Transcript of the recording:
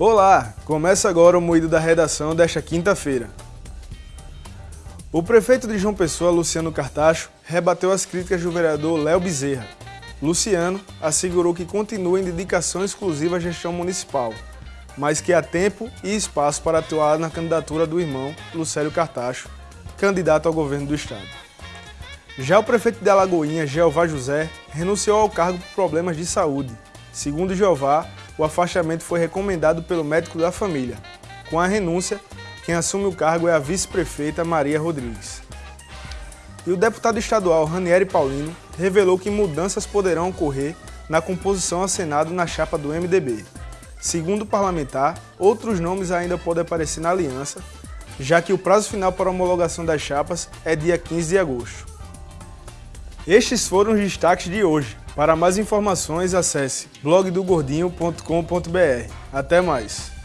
Olá, começa agora o Moído da Redação desta quinta-feira. O prefeito de João Pessoa, Luciano Cartacho, rebateu as críticas do vereador Léo Bezerra. Luciano assegurou que continua em dedicação exclusiva à gestão municipal, mas que há tempo e espaço para atuar na candidatura do irmão, Lucélio Cartacho, candidato ao governo do estado. Já o prefeito de Alagoinha, Jeová José, renunciou ao cargo por problemas de saúde. Segundo Jeová, o afastamento foi recomendado pelo médico da família. Com a renúncia, quem assume o cargo é a vice-prefeita Maria Rodrigues. E o deputado estadual Ranieri Paulino revelou que mudanças poderão ocorrer na composição ao Senado na chapa do MDB. Segundo o parlamentar, outros nomes ainda podem aparecer na aliança, já que o prazo final para homologação das chapas é dia 15 de agosto. Estes foram os destaques de hoje. Para mais informações, acesse blogdogordinho.com.br. Até mais!